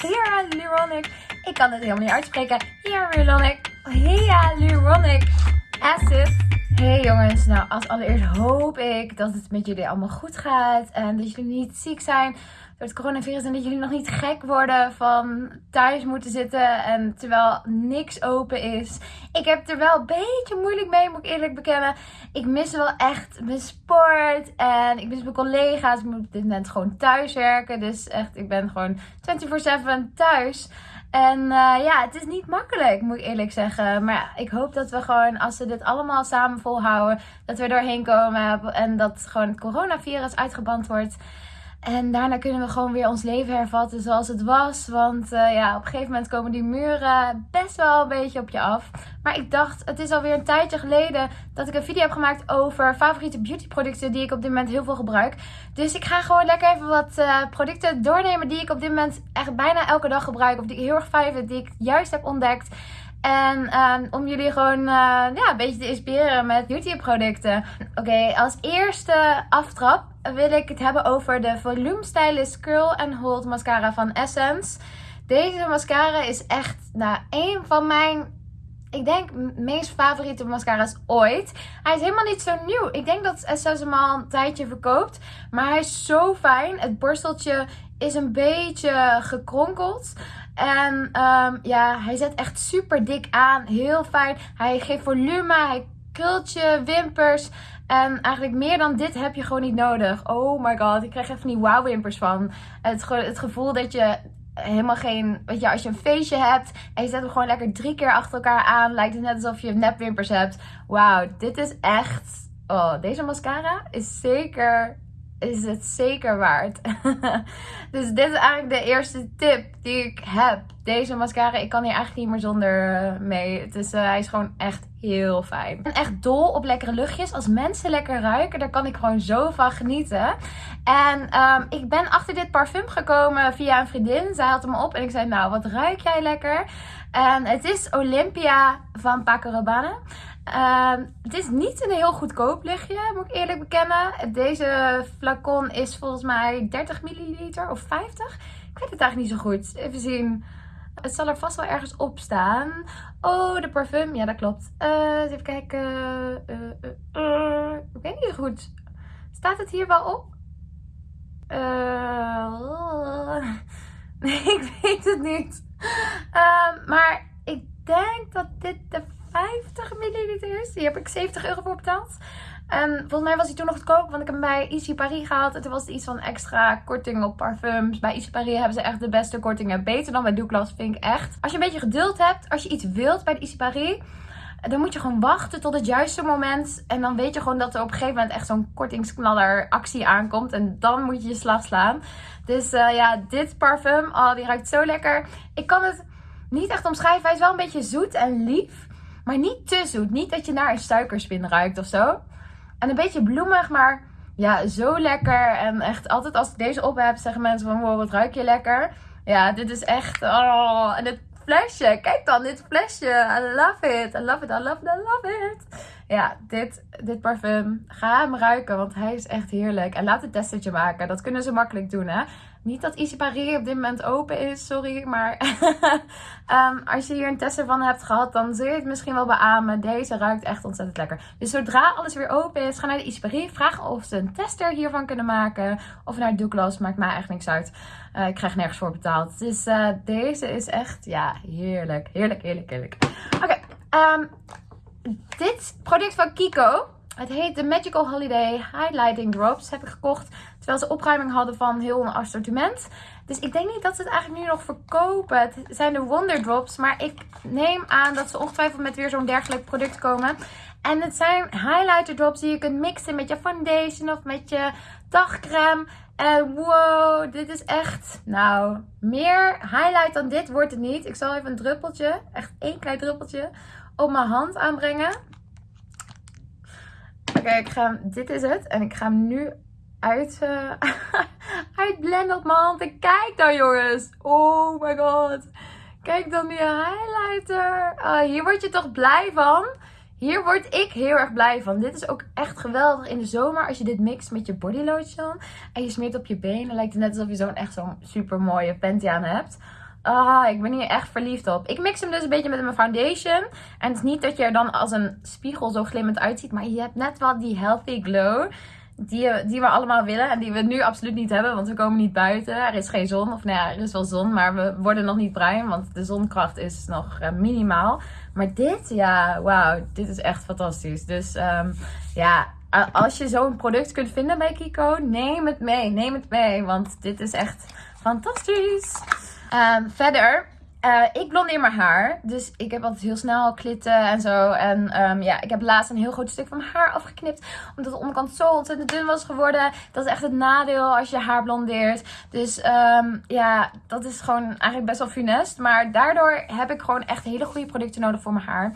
hyaluronic. Ik kan het helemaal niet uitspreken. Hyaluronic. Hyaluronic acid. Hey jongens, nou als allereerst hoop ik dat het met jullie allemaal goed gaat. En dat jullie niet ziek zijn door het coronavirus. En dat jullie nog niet gek worden van thuis moeten zitten. En terwijl niks open is. Ik heb er wel een beetje moeilijk mee, moet ik eerlijk bekennen. Ik mis wel echt mijn sport. En ik mis mijn collega's. Ik moet op dit moment gewoon thuis werken. Dus echt, ik ben gewoon 24-7 thuis. En uh, ja, het is niet makkelijk, moet ik eerlijk zeggen. Maar ik hoop dat we gewoon, als we dit allemaal samen volhouden, dat we doorheen komen. En dat gewoon het coronavirus uitgeband wordt. En daarna kunnen we gewoon weer ons leven hervatten zoals het was. Want uh, ja, op een gegeven moment komen die muren best wel een beetje op je af. Maar ik dacht, het is alweer een tijdje geleden dat ik een video heb gemaakt over favoriete beautyproducten die ik op dit moment heel veel gebruik. Dus ik ga gewoon lekker even wat uh, producten doornemen die ik op dit moment echt bijna elke dag gebruik. Of die ik heel erg fijn vind, die ik juist heb ontdekt. En uh, om jullie gewoon uh, ja, een beetje te inspireren met beautyproducten. Oké, als eerste aftrap wil ik het hebben over de Volume Stylist Curl and Hold mascara van Essence. Deze mascara is echt nou, een van mijn, ik denk, meest favoriete mascara's ooit. Hij is helemaal niet zo nieuw. Ik denk dat Essence hem al een tijdje verkoopt. Maar hij is zo fijn. Het borsteltje is een beetje gekronkeld. En um, ja, hij zet echt super dik aan. Heel fijn. Hij geeft volume. Hij krult je wimpers. En eigenlijk meer dan dit heb je gewoon niet nodig. Oh my god, ik krijg even die wow wimpers van. Het, het gevoel dat je helemaal geen... Weet je, als je een feestje hebt en je zet hem gewoon lekker drie keer achter elkaar aan. Lijkt het net alsof je nepwimpers hebt. Wauw, dit is echt... Oh, deze mascara is zeker is het zeker waard. dus dit is eigenlijk de eerste tip die ik heb. Deze mascara, ik kan hier eigenlijk niet meer zonder eh, mee. Is, uh, hij is gewoon echt heel fijn. Ik ben echt dol op lekkere luchtjes. Als mensen lekker ruiken, daar kan ik gewoon zo van genieten. En um, ik ben achter dit parfum gekomen via een vriendin. Zij had hem op en ik zei, nou, wat ruik jij lekker? En het is Olympia van Paco Rabanne. Uh, het is niet een heel goedkoop lichtje, moet ik eerlijk bekennen. Deze flacon is volgens mij 30 milliliter of 50. Ik weet het eigenlijk niet zo goed. Even zien. Het zal er vast wel ergens op staan. Oh, de parfum. Ja, dat klopt. Uh, even kijken. Uh, uh, ik weet niet goed. Staat het hier wel op? nee, ik weet het niet. Ehm, maar ik denk dat dit de 50 Die heb ik 70 euro voor betaald. En volgens mij was hij toen nog goedkoop, want ik heb hem bij Easy Paris gehaald. En toen was het iets van extra korting op parfums. Bij Easy Paris hebben ze echt de beste kortingen. Beter dan bij Douglas, vind ik echt. Als je een beetje geduld hebt, als je iets wilt bij de Paris... Dan moet je gewoon wachten tot het juiste moment. En dan weet je gewoon dat er op een gegeven moment echt zo'n kortingsknaller actie aankomt. En dan moet je je slag slaan. Dus uh, ja, dit parfum, oh, die ruikt zo lekker. Ik kan het niet echt omschrijven. Hij is wel een beetje zoet en lief. Maar niet te zoet. Niet dat je naar een suikerspin ruikt of zo. En een beetje bloemig, maar ja, zo lekker. En echt altijd als ik deze op heb, zeggen mensen van wow, wat ruik je lekker. Ja, dit is echt... Oh, en dit flesje. Kijk dan, dit flesje. I love it. I love it, I love it, I love it. Ja, dit, dit parfum. Ga hem ruiken, want hij is echt heerlijk. En laat een testertje maken. Dat kunnen ze makkelijk doen, hè. Niet dat Easy op dit moment open is, sorry. Maar um, als je hier een tester van hebt gehad, dan zul je het misschien wel beamen. Deze ruikt echt ontzettend lekker. Dus zodra alles weer open is, ga naar de Easy Paris. Of ze een tester hiervan kunnen maken. Of naar Douglas, maakt mij eigenlijk niks uit. Uh, ik krijg nergens voor betaald. Dus uh, deze is echt, ja, heerlijk. Heerlijk, heerlijk, heerlijk. Oké, um, dit product van Kiko. Het heet de Magical Holiday Highlighting Drops. Heb ik gekocht terwijl ze opruiming hadden van heel een assortiment. Dus ik denk niet dat ze het eigenlijk nu nog verkopen. Het zijn de Wonder Drops. Maar ik neem aan dat ze ongetwijfeld met weer zo'n dergelijk product komen. En het zijn highlighter drops die je kunt mixen met je foundation of met je dagcreme. En wow, dit is echt, nou, meer highlight dan dit wordt het niet. Ik zal even een druppeltje, echt één klein druppeltje, op mijn hand aanbrengen. Oké, ik ga dit is het. En ik ga hem nu uit, uh, uitblenden op mijn hand. En kijk dan jongens. Oh my god. Kijk dan die highlighter. Uh, hier word je toch blij van? Hier word ik heel erg blij van. Dit is ook echt geweldig in de zomer. Als je dit mixt met je bodylotion. En je smeert op je benen. Lijkt het net alsof je zo'n echt zo'n super mooie panty aan hebt. Ah, ik ben hier echt verliefd op. Ik mix hem dus een beetje met mijn foundation. En het is niet dat je er dan als een spiegel zo glimmend uitziet. Maar je hebt net wel die healthy glow. Die, die we allemaal willen. En die we nu absoluut niet hebben. Want we komen niet buiten. Er is geen zon. Of nou ja, er is wel zon. Maar we worden nog niet bruin. Want de zonkracht is nog uh, minimaal. Maar dit, ja, wauw. Dit is echt fantastisch. Dus um, ja, als je zo'n product kunt vinden bij Kiko. Neem het mee. Neem het mee. Want dit is echt fantastisch. Um, verder, uh, ik blondeer mijn haar. Dus ik heb altijd heel snel klitten en zo. En um, ja, ik heb laatst een heel groot stuk van mijn haar afgeknipt. Omdat de onderkant zo ontzettend dun was geworden. Dat is echt het nadeel als je haar blondeert. Dus um, ja, dat is gewoon eigenlijk best wel funest. Maar daardoor heb ik gewoon echt hele goede producten nodig voor mijn haar.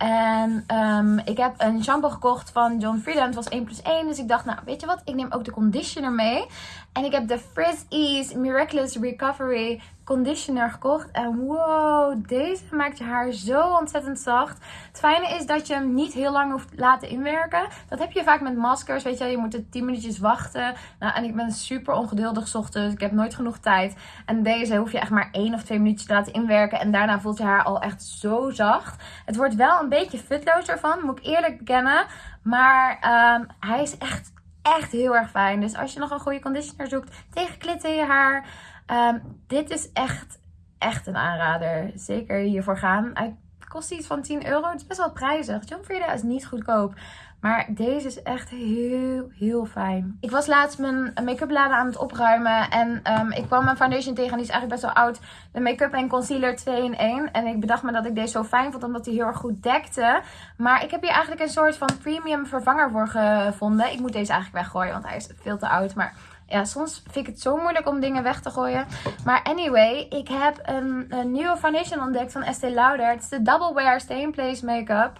En um, ik heb een shampoo gekocht van John Frieda. Het was 1 plus 1. Dus ik dacht, nou weet je wat, ik neem ook de conditioner mee. En ik heb de Frizz Ease Miraculous Recovery conditioner gekocht. En wow, deze maakt je haar zo ontzettend zacht. Het fijne is dat je hem niet heel lang hoeft laten inwerken. Dat heb je vaak met maskers. Weet je, je moet het 10 minuutjes wachten. Nou, en ik ben super ongeduldig ochtends. Ik heb nooit genoeg tijd. En deze hoef je echt maar 1 of 2 minuutjes te laten inwerken. En daarna voelt je haar al echt zo zacht. Het wordt wel een beetje futloos ervan, moet ik eerlijk bekennen. Maar um, hij is echt echt heel erg fijn. Dus als je nog een goede conditioner zoekt tegen klitten in je haar. Um, dit is echt, echt een aanrader. Zeker hiervoor gaan. Hij kost iets van 10 euro. Het is best wel prijzig. John Frieda is niet goedkoop. Maar deze is echt heel, heel fijn. Ik was laatst mijn make-up laden aan het opruimen. En um, ik kwam mijn foundation tegen. En die is eigenlijk best wel oud. De make-up en concealer 2 in 1. En ik bedacht me dat ik deze zo fijn vond. Omdat hij heel erg goed dekte. Maar ik heb hier eigenlijk een soort van premium vervanger voor gevonden. Ik moet deze eigenlijk weggooien. Want hij is veel te oud. Maar ja, soms vind ik het zo moeilijk om dingen weg te gooien. Maar anyway, ik heb een, een nieuwe foundation ontdekt van Estee Lauder. Het is de Double Wear Stay in Place Make-up.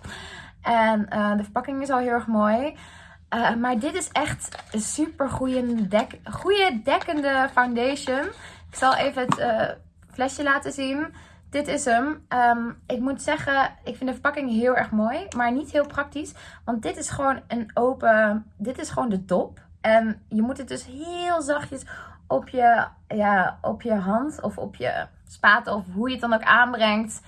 En uh, de verpakking is al heel erg mooi. Uh, maar dit is echt een super goede, dek goede dekkende foundation. Ik zal even het uh, flesje laten zien. Dit is hem. Um, ik moet zeggen, ik vind de verpakking heel erg mooi. Maar niet heel praktisch. Want dit is gewoon een open... Dit is gewoon de top. En je moet het dus heel zachtjes op je, ja, op je hand of op je spaten of hoe je het dan ook aanbrengt.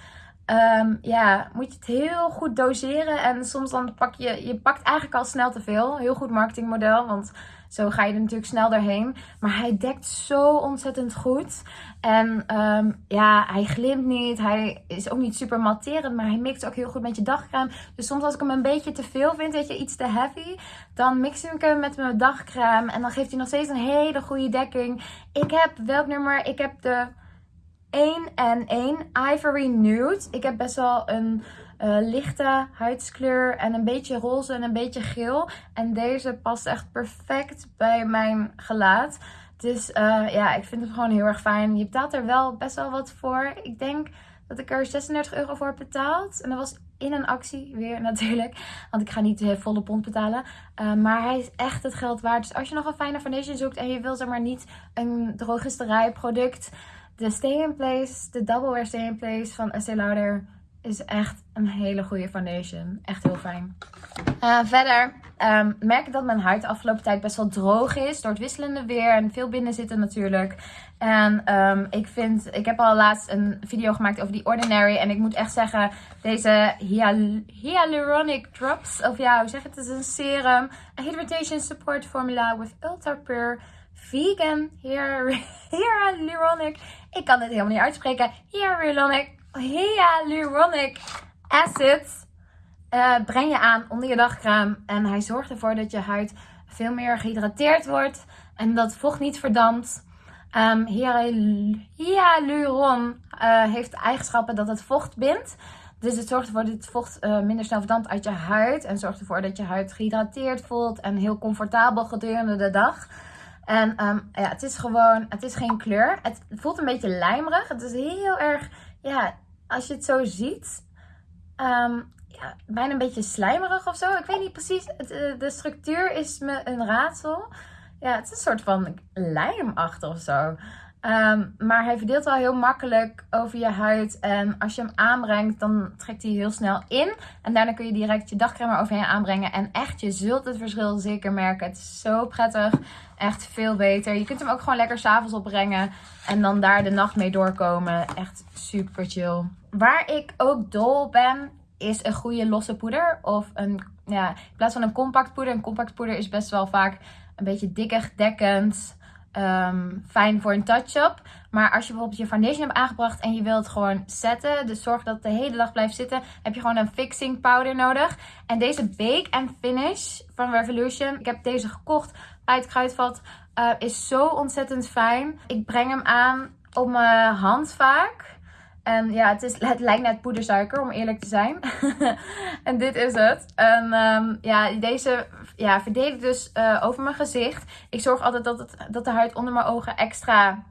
Um, ja, moet je het heel goed doseren. En soms dan pak je, je pakt eigenlijk al snel te veel. Heel goed marketingmodel, want zo ga je er natuurlijk snel doorheen. Maar hij dekt zo ontzettend goed. En um, ja, hij glimt niet. Hij is ook niet super matterend, maar hij mixt ook heel goed met je dagcreme. Dus soms als ik hem een beetje te veel vind, weet je, iets te heavy, dan mix ik hem met mijn dagcreme. En dan geeft hij nog steeds een hele goede dekking. Ik heb, welk nummer? Ik heb de 1 en 1 Ivory Nude. Ik heb best wel een uh, lichte huidskleur en een beetje roze en een beetje geel. En deze past echt perfect bij mijn gelaat. Dus uh, ja, ik vind het gewoon heel erg fijn. Je betaalt er wel best wel wat voor. Ik denk dat ik er 36 euro voor heb betaald. En dat was in een actie weer natuurlijk. Want ik ga niet de volle pond betalen. Maar hij is echt het geld waard. Dus als je nog een fijne foundation zoekt en je wil zeg maar niet een drogisterij product de Stay in Place, de Double Wear Stay in Place van Estee Lauder is echt een hele goede foundation. Echt heel fijn. Uh, verder um, merk ik dat mijn huid de afgelopen tijd best wel droog is. Door het wisselende weer en veel binnen zitten natuurlijk. En um, ik vind, ik heb al laatst een video gemaakt over die Ordinary. En ik moet echt zeggen, deze hyal Hyaluronic Drops. Of ja, hoe zeg het? Het is een serum. A Hydration Support Formula with Ultra Pure vegan hyaluronic. Ik kan het helemaal niet uitspreken. Hyaluronic, hyaluronic acid. Uh, breng je aan onder je dagcreme. En hij zorgt ervoor dat je huid veel meer gehydrateerd wordt. En dat vocht niet verdampt. Um, hyaluron uh, heeft eigenschappen dat het vocht bindt. Dus het zorgt ervoor dat het vocht uh, minder snel verdampt uit je huid. En zorgt ervoor dat je huid gehydrateerd voelt en heel comfortabel gedurende de dag. En um, ja, het is gewoon, het is geen kleur. Het voelt een beetje lijmerig. Het is heel erg, ja, als je het zo ziet, um, ja, bijna een beetje slijmerig of zo. Ik weet niet precies, het, eh, de structuur is me een raadsel. Ja, het is een soort van lijmachtig of zo. Ehm, maar hij verdeelt wel heel makkelijk over je huid. En als je hem aanbrengt, dan trekt hij heel snel in. En daarna kun je direct je dagcreme overheen aanbrengen. En echt, je zult het verschil zeker merken. Het is zo prettig. Echt veel beter. Je kunt hem ook gewoon lekker s'avonds opbrengen. En dan daar de nacht mee doorkomen. Echt super chill. Waar ik ook dol ben, is een goede losse poeder. Of een, ja, in plaats van een compact poeder. Een compact poeder is best wel vaak een beetje dikker dekkend. Ehm, fijn voor een touch-up. Maar als je bijvoorbeeld je foundation hebt aangebracht en je wilt gewoon zetten, dus zorg dat het de hele dag blijft zitten, heb je gewoon een fixing powder nodig. En deze Bake and Finish van Revolution, ik heb deze gekocht het kruidvat, uh, is zo ontzettend fijn. Ik breng hem aan op mijn hand vaak. En ja, het, is, het lijkt net poedersuiker, om eerlijk te zijn. en dit is het. En um, ja, deze ja, verdeel ik dus uh, over mijn gezicht. Ik zorg altijd dat, het, dat de huid onder mijn ogen extra,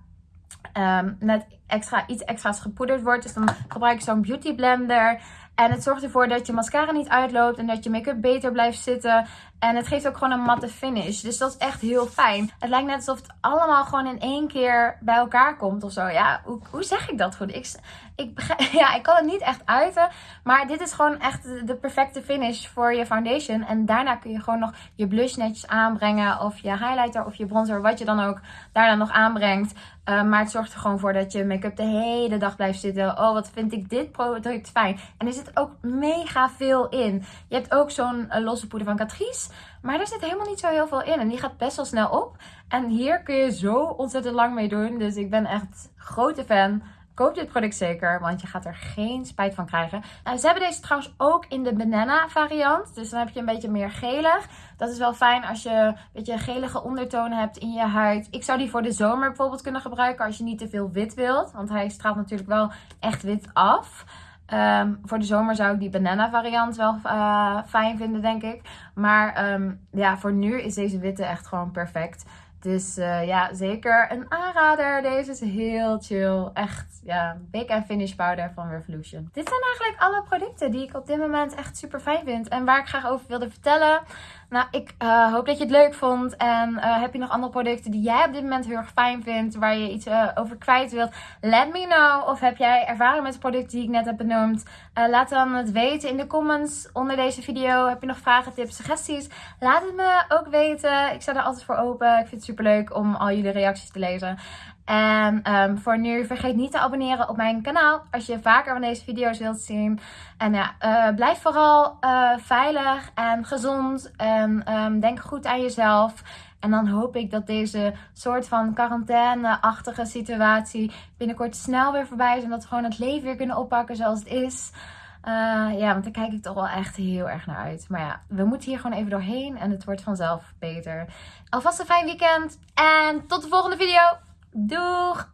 um, net extra iets extra's gepoederd wordt. Dus dan gebruik ik zo'n beauty blender. En het zorgt ervoor dat je mascara niet uitloopt en dat je make-up beter blijft zitten. En het geeft ook gewoon een matte finish. Dus dat is echt heel fijn. Het lijkt net alsof het allemaal gewoon in één keer bij elkaar komt of zo. Ja, hoe, hoe zeg ik dat goed? Ik, ik, ja, ik kan het niet echt uiten. Maar dit is gewoon echt de, perfecte finish voor je foundation. En daarna kun je gewoon nog je blush netjes aanbrengen. Of je highlighter of je bronzer. Wat je dan ook daarna nog aanbrengt. Uh, maar het zorgt er gewoon voor dat je make-up de hele dag blijft zitten. Oh, wat vind ik dit product fijn. En er zit ook mega veel in. Je hebt ook zo'n uh, losse poeder van Catrice. Maar er zit helemaal niet zo heel veel in. En die gaat best wel snel op. En hier kun je zo ontzettend lang mee doen. Dus ik ben echt grote fan. Koop dit product zeker, want je gaat er geen spijt van krijgen. Nou, ze hebben deze trouwens ook in de banana variant. Dus dan heb je een beetje meer gelig. Dat is wel fijn als je een beetje gelige ondertonen hebt in je huid. Ik zou die voor de zomer bijvoorbeeld kunnen gebruiken als je niet te veel wit wilt. Want hij straalt natuurlijk wel echt wit af. Um, voor de zomer zou ik die banana variant wel uh, fijn vinden, denk ik. Maar um, ja, voor nu is deze witte echt gewoon perfect. Dus uh, ja, zeker een aanrader. Deze is heel chill. Echt, ja, Big and Finish Powder van Revolution. Dit zijn eigenlijk alle producten die ik op dit moment echt super fijn vind. En waar ik graag over wilde vertellen. Nou, ik uh, hoop dat je het leuk vond. En uh, heb je nog andere producten die jij op dit moment heel erg fijn vindt, waar je iets uh, over kwijt wilt? Let me know. Of heb jij ervaring met de producten die ik net heb benoemd? laat dan het weten in de comments onder deze video. Heb je nog vragen, tips, suggesties? Laat het me ook weten. Ik sta er altijd voor open. Ik vind het super leuk om al jullie reacties te lezen. En um, voor nu, vergeet niet te abonneren op mijn kanaal als je vaker van deze video's wilt zien. En ja, uh, blijf vooral uh, veilig en gezond en um, denk goed aan jezelf. En dan hoop ik dat deze soort van quarantaine-achtige situatie binnenkort snel weer voorbij is. En dat we gewoon het leven weer kunnen oppakken zoals het is. Ja, want daar kijk ik toch wel echt heel erg naar uit. Maar ja, we moeten hier gewoon even doorheen en het wordt vanzelf beter. Alvast een fijn weekend en tot de volgende video. Dour